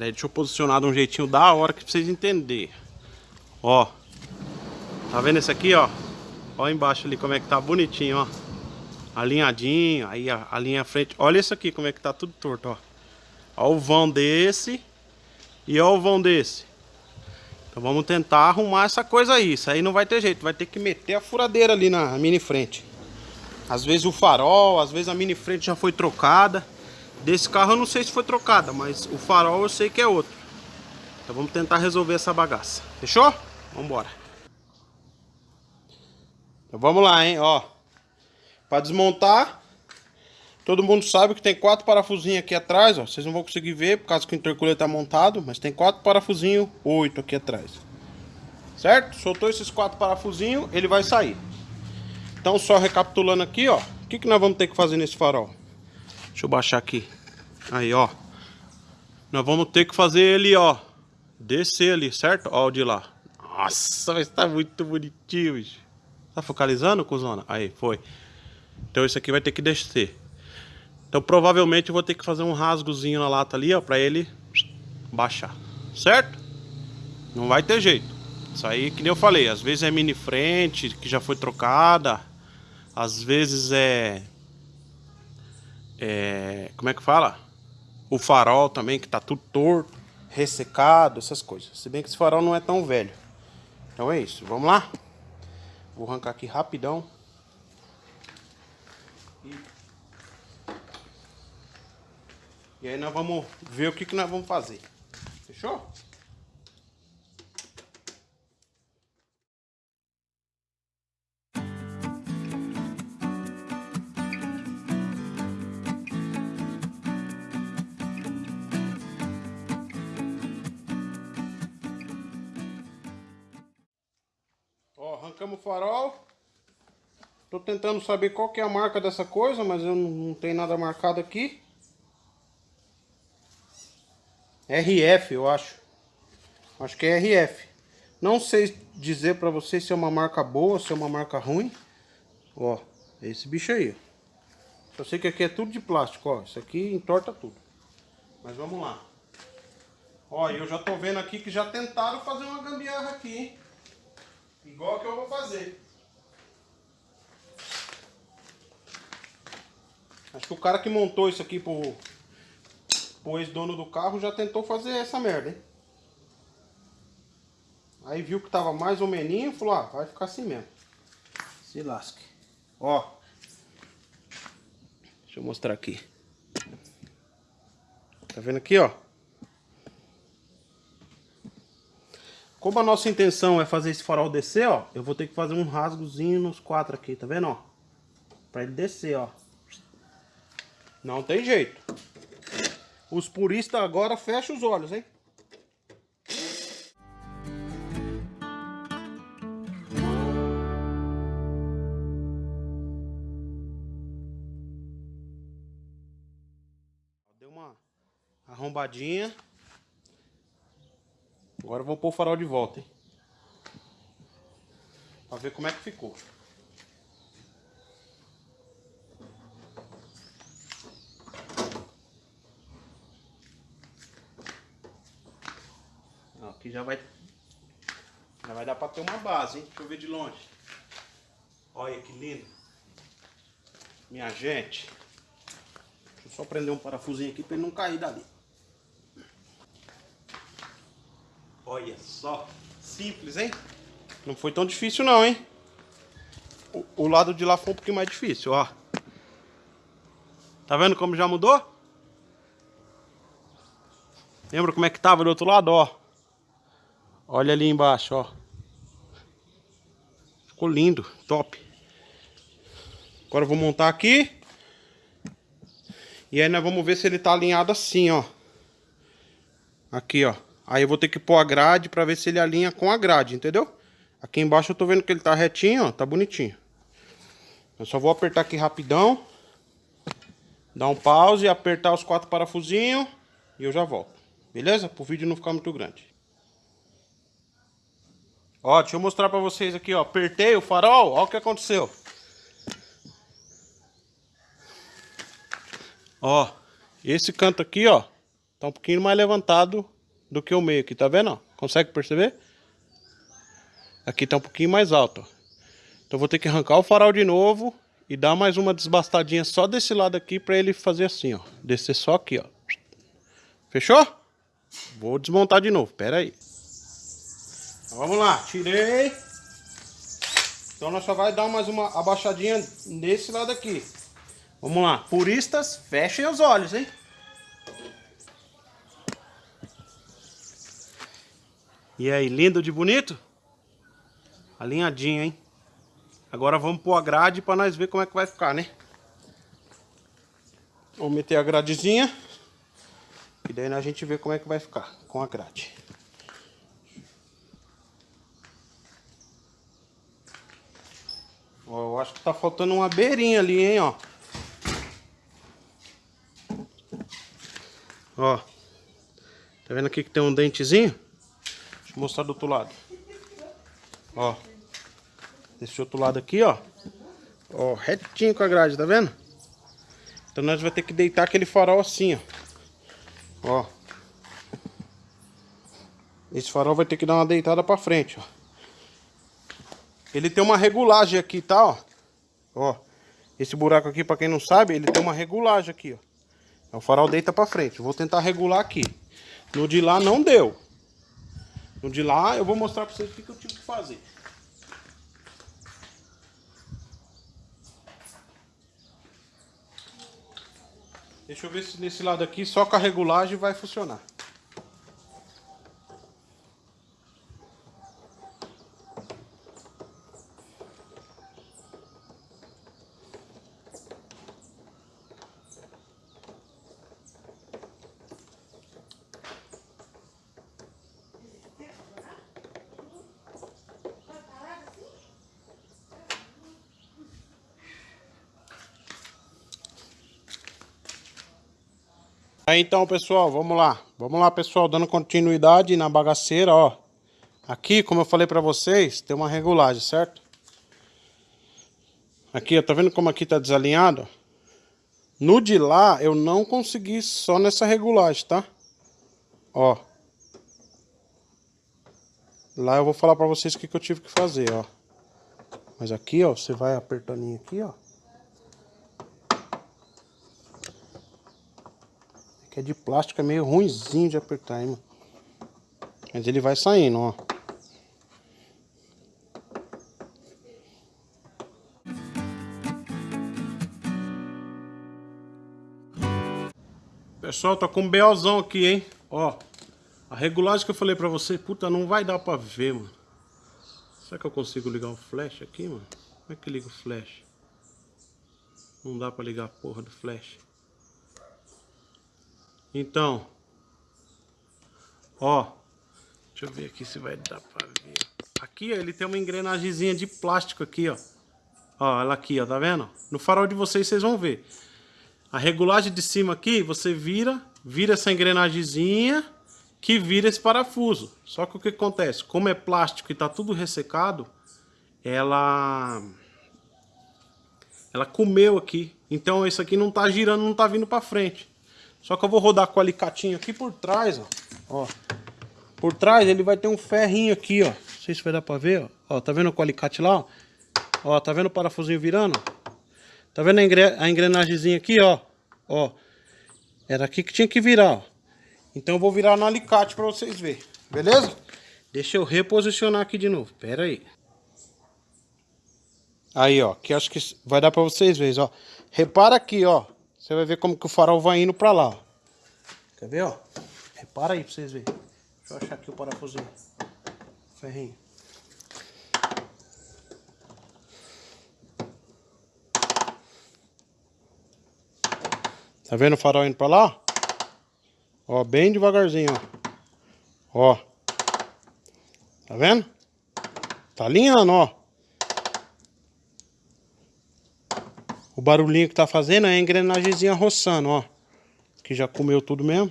Pera aí, deixa eu posicionar de um jeitinho da hora que pra vocês entenderem. Ó. Tá vendo esse aqui, ó? Ó embaixo ali como é que tá bonitinho, ó. Alinhadinho, aí a, a linha frente. Olha isso aqui como é que tá tudo torto, ó. Ó o vão desse e ó o vão desse. Então vamos tentar arrumar essa coisa aí. Isso aí não vai ter jeito, vai ter que meter a furadeira ali na mini frente. Às vezes o farol, às vezes a mini frente já foi trocada. Desse carro eu não sei se foi trocada, mas o farol eu sei que é outro. Então vamos tentar resolver essa bagaça. Fechou? Vamos embora. Então vamos lá, hein, ó. Para desmontar, todo mundo sabe que tem quatro parafusinhos aqui atrás, ó. Vocês não vão conseguir ver por causa que o intercooler tá montado, mas tem quatro parafusinhos, oito aqui atrás. Certo? Soltou esses quatro parafusinhos, ele vai sair. Então só recapitulando aqui, ó. O que, que nós vamos ter que fazer nesse farol? Deixa eu baixar aqui. Aí, ó. Nós vamos ter que fazer ele, ó. Descer ali, certo? Ó o de lá. Nossa, mas tá muito bonitinho, bicho. Tá focalizando, cuzona? Aí, foi. Então isso aqui vai ter que descer. Então provavelmente eu vou ter que fazer um rasgozinho na lata ali, ó. Pra ele baixar. Certo? Não vai ter jeito. Isso aí, que nem eu falei, às vezes é mini frente, que já foi trocada. Às vezes é é, como é que fala? O farol também, que tá tudo torto, ressecado, essas coisas. Se bem que esse farol não é tão velho. Então é isso, vamos lá? Vou arrancar aqui rapidão. E, aí nós vamos ver o que, que nós vamos fazer. Fechou? Tentando saber qual que é a marca dessa coisa, mas eu não, não tenho nada marcado aqui. RF, eu acho. Acho que é RF. Não sei dizer pra vocês se é uma marca boa, se é uma marca ruim. Ó, esse bicho aí. Eu sei que aqui é tudo de plástico, ó. Isso aqui entorta tudo. Mas vamos lá. Ó, eu já tô vendo aqui que já tentaram fazer uma gambiarra aqui, hein? Igual que eu vou fazer. Acho que o cara que montou isso aqui pro, pro ex-dono do carro já tentou fazer essa merda, hein? Aí viu que tava mais ou menos, falou, ah, vai ficar assim mesmo. Se lasque. Ó. Deixa eu mostrar aqui. Tá vendo aqui, ó? Como a nossa intenção é fazer esse farol descer, ó, eu vou ter que fazer um rasgozinho nos quatro aqui, tá vendo, ó? Pra ele descer, ó. Não tem jeito. Os puristas agora fecham os olhos, hein? Deu uma arrombadinha. Agora eu vou pôr o farol de volta, hein? Pra ver como é que ficou. Já vai... Já vai dar pra ter uma base, hein? Deixa eu ver de longe. Olha que lindo. Minha gente. Deixa eu só prender um parafusinho aqui pra ele não cair dali. Olha só, simples, hein? Não foi tão difícil não, hein? O, o, lado de lá foi um pouquinho mais difícil, ó. Tá vendo como já mudou? Lembra como é que tava do outro lado, ó? Olha ali embaixo, ó. Ficou lindo, top. Agora eu vou montar aqui. E aí nós vamos ver se ele tá alinhado assim, ó. Aqui, ó. Aí eu vou ter que pôr a grade pra ver se ele alinha com a grade, entendeu? Aqui embaixo eu tô vendo que ele tá retinho, ó, tá bonitinho. Eu só vou apertar aqui rapidão. Dar um pause, apertar os quatro parafusinhos e eu já volto. Beleza? Pro vídeo não ficar muito grande. Ó, deixa eu mostrar pra vocês aqui, ó. Apertei o farol, ó o que aconteceu. Ó, esse canto aqui, ó. Tá um pouquinho mais levantado do que o meio aqui, tá vendo? Ó? Consegue perceber? Aqui tá um pouquinho mais alto, ó. Então vou ter que arrancar o farol de novo e dar mais uma desbastadinha só desse lado aqui para ele fazer assim, ó. Descer só aqui, ó. Fechou? Vou desmontar de novo, pera aí. Vamos lá, tirei. Então nós só vai dar mais uma abaixadinha nesse lado aqui. Vamos lá, puristas, fechem os olhos, hein? E aí, lindo de bonito? Alinhadinho, hein? Agora vamos pôr a grade para nós ver como é que vai ficar, né? Vamos meter a gradezinha. E daí a gente vê como é que vai ficar com a grade. Ó, eu acho que tá faltando uma beirinha ali, hein, ó. Ó. Tá vendo aqui que tem um dentezinho? Deixa eu mostrar do outro lado. Ó. Desse outro lado aqui, ó. Ó, retinho com a grade, tá vendo? Então nós vamos ter que deitar aquele farol assim, ó. Ó. Esse farol vai ter que dar uma deitada pra frente, ó. Ele tem uma regulagem aqui, tá, ó. Ó. Esse buraco aqui, pra quem não sabe, ele tem uma regulagem aqui, ó. O farol deita pra frente. Vou tentar regular aqui. No de lá não deu. No de lá eu vou mostrar pra vocês o que, eu tive que fazer. Deixa eu ver se nesse lado aqui só com a regulagem vai funcionar. Então, pessoal, vamos lá. Vamos lá, pessoal, dando continuidade na bagaceira, ó. Aqui, como eu falei pra vocês, tem uma regulagem, certo? Aqui, ó, tá vendo como aqui tá desalinhado? No de lá, eu não consegui só nessa regulagem, tá? Ó. Lá eu vou falar pra vocês o que, que eu tive que fazer, ó. Mas aqui, ó, você vai apertando aqui, ó. É de plástico, é meio ruimzinho de apertar, hein, mano. Mas ele vai saindo, ó. Pessoal, tá com um BOzão aqui, hein? Ó, a regulagem que eu falei pra você, puta, não vai dar pra ver, mano. Será que eu consigo ligar o flash aqui, mano? Como é que liga o flash? Não dá pra ligar a porra do flash. Então, ó, deixa eu ver aqui se vai dar pra ver. Aqui, ó, ele tem uma engrenagemzinha de plástico aqui, ó. Ó, ela aqui, ó, tá vendo? No farol de vocês, vocês vão ver. A regulagem de cima aqui, você vira, vira essa engrenagemzinha que vira esse parafuso. Só que o que acontece? Como é plástico e tá tudo ressecado, ela... Ela comeu aqui. Então, isso aqui não tá girando, não tá vindo pra frente. Só que eu vou rodar com o alicatinho aqui por trás, ó. ó. Por trás ele vai ter um ferrinho aqui, ó. Não sei se vai dar pra ver, ó. ó tá vendo o alicate lá, ó? Ó, tá vendo o parafusinho virando? Tá vendo a, engre a engrenagemzinha aqui, ó? Ó. Era aqui que tinha que virar, ó. Então eu vou virar no alicate pra vocês verem. Beleza? Deixa eu reposicionar aqui de novo. Pera aí. Aí, ó. Que acho que vai dar pra vocês verem, ó. Repara aqui, ó. Você vai ver como que o farol vai indo pra lá. Quer ver, ó? Repara aí pra vocês verem. Deixa eu achar aqui o parafusinho. Ferrinho. Tá vendo o farol indo pra lá? Ó, bem devagarzinho, ó. Ó. Tá vendo? Tá alinhando, ó. O barulhinho que tá fazendo é a engrenagemzinha roçando, ó. Que já comeu tudo mesmo.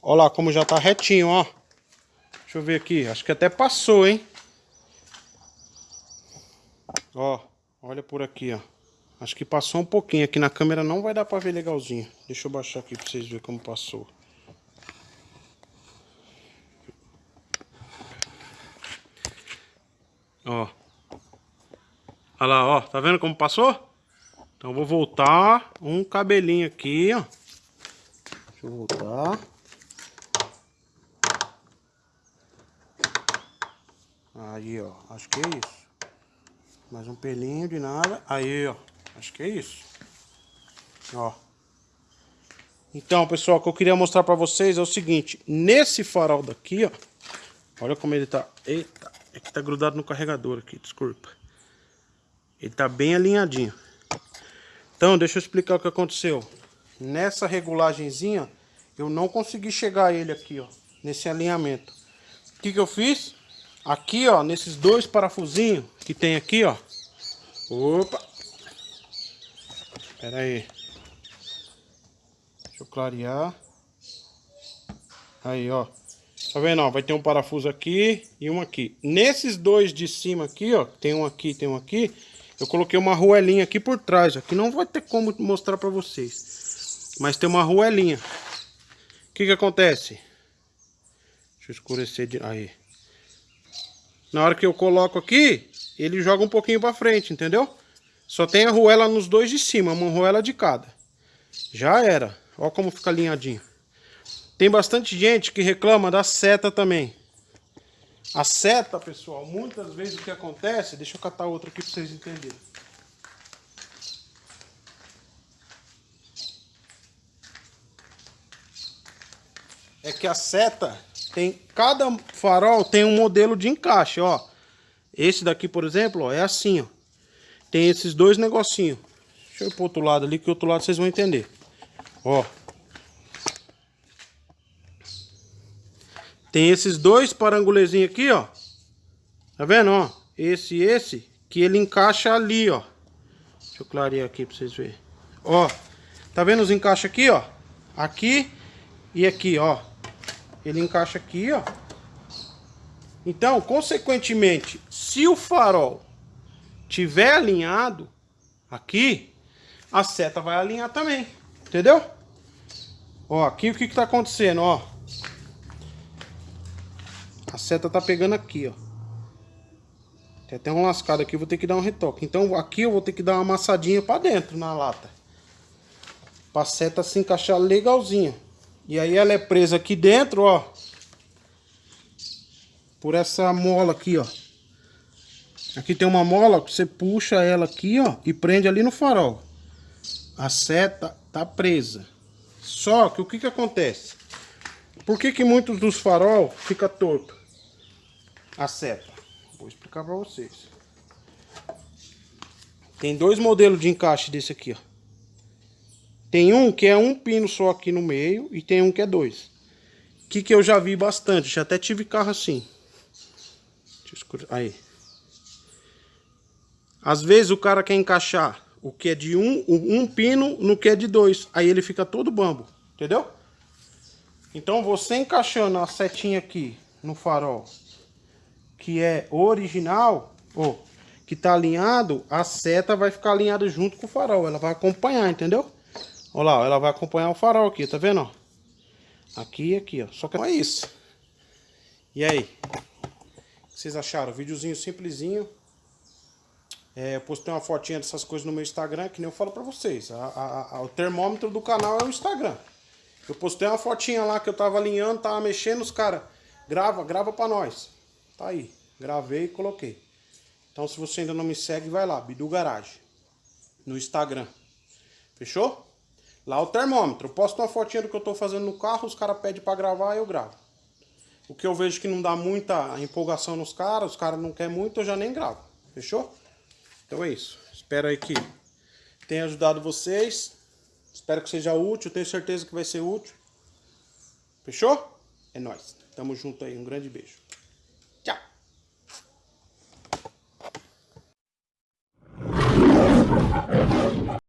Ó lá como já tá retinho, ó. Deixa eu ver aqui. Acho que até passou, hein? Ó, olha por aqui, ó. Acho que passou um pouquinho. Aqui na câmera não vai dar pra ver legalzinho. Deixa eu baixar aqui pra vocês verem como passou. Ó. Olha lá, ó. Tá vendo como passou? Então vou voltar um cabelinho aqui, ó. Deixa eu voltar. Aí, ó. Acho que é isso. Mais um pelinho de nada. Aí, ó. Acho que é isso. Ó. Então, pessoal, o que eu queria mostrar pra vocês é o seguinte. Nesse farol daqui, ó. Olha como ele tá... Eita, é que tá grudado no carregador aqui, desculpa. Ele tá bem alinhadinho. Então, deixa eu explicar o que aconteceu. Nessa regulagenzinha, eu não consegui chegar ele aqui, ó. Nesse alinhamento. O que que eu fiz? Aqui, ó, nesses dois parafusinhos que tem aqui, ó. Opa! Pera aí. Deixa eu clarear. Aí, ó. Tá vendo, ó? Vai ter um parafuso aqui e um aqui. Nesses dois de cima aqui, ó. Tem um aqui, tem um aqui. Eu coloquei uma ruelinha aqui por trás, ó. Que não vai ter como mostrar pra vocês. Mas tem uma ruelinha. O que que acontece? Deixa eu escurecer de... Aí. Na hora que eu coloco aqui, ele joga um pouquinho pra frente, entendeu? Só tem a ruela nos dois de cima, uma ruela de cada. Já era. Ó como fica alinhadinho. Tem bastante gente que reclama da seta também. A seta, pessoal, muitas vezes o que acontece... Deixa eu catar outra aqui para vocês entenderem. É que a seta tem... Cada farol tem um modelo de encaixe, ó. Esse daqui, por exemplo, ó, é assim, ó. Tem esses dois negocinhos. Deixa eu ir pro outro lado ali, que o outro lado vocês vão entender. Ó. Tem esses dois parangulezinhos aqui, ó. Tá vendo, ó? Esse e esse, que ele encaixa ali, ó. Deixa eu clarear aqui pra vocês verem. Ó, tá vendo os encaixes aqui, ó? Aqui e aqui, ó. Ele encaixa aqui, ó. Então, consequentemente, se o farol tiver alinhado aqui, a seta vai alinhar também. Entendeu? Ó, aqui o que que tá acontecendo, ó. A seta tá pegando aqui, ó. Tem até um lascado aqui, vou ter que dar um retoque. Então aqui eu vou ter que dar uma amassadinha pra dentro na lata. Pra seta se encaixar legalzinha. E aí ela é presa aqui dentro, ó. Por essa mola aqui, ó. Aqui tem uma mola que você puxa ela aqui, ó. E prende ali no farol. A seta tá presa. Só que o que que acontece? Por que que muitos dos farol fica torto? A seta. Vou explicar para vocês. Tem dois modelos de encaixe desse aqui, ó. Tem um que é um pino só aqui no meio e tem um que é dois. Que que eu já vi bastante, já até tive carro assim. Aí. Às vezes o cara quer encaixar o que é de um, um pino no que é de dois. Aí ele fica todo bambo, entendeu? Então você encaixando a setinha aqui no farol que é original, ou que tá alinhado, a seta vai ficar alinhada junto com o farol. Ela vai acompanhar, entendeu? Olha lá, ela vai acompanhar o farol aqui, tá vendo? Aqui e aqui, ó. Só que é isso. E aí? O que vocês acharam? Videozinho simplesinho. É, eu postei uma fotinha dessas coisas no meu Instagram, que nem eu falo pra vocês. A, a, a, o termômetro do canal é o Instagram. Eu postei uma fotinha lá que eu tava alinhando, tava mexendo, os caras... Grava, grava pra nós. Tá aí. Gravei e coloquei. Então se você ainda não me segue, vai lá, Bidu Garage. No Instagram. Fechou? Lá o termômetro. Eu posto uma fotinha do que eu tô fazendo no carro, os caras pedem pra gravar, eu gravo. O que eu vejo que não dá muita empolgação nos caras, os caras não querem muito, eu já nem gravo. Fechou? Então é isso. Espero aí que tenha ajudado vocês. Espero que seja útil, tenho certeza que vai ser útil. Fechou? É nóis. Tamo junto aí. Um grande beijo.